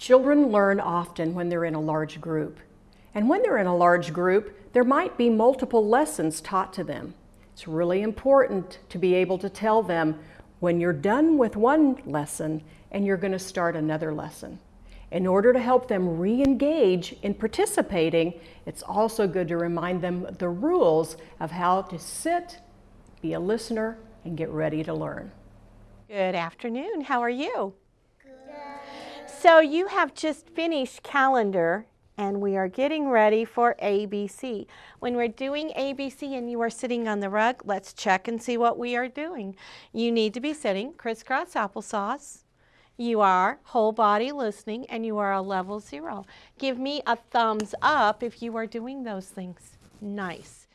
Children learn often when they're in a large group. And when they're in a large group, there might be multiple lessons taught to them. It's really important to be able to tell them when you're done with one lesson and you're going to start another lesson. In order to help them re-engage in participating, it's also good to remind them the rules of how to sit, be a listener, and get ready to learn. Good afternoon. How are you? So you have just finished calendar and we are getting ready for ABC. When we're doing ABC and you are sitting on the rug, let's check and see what we are doing. You need to be sitting crisscross applesauce. You are whole body listening and you are a level zero. Give me a thumbs up if you are doing those things. Nice.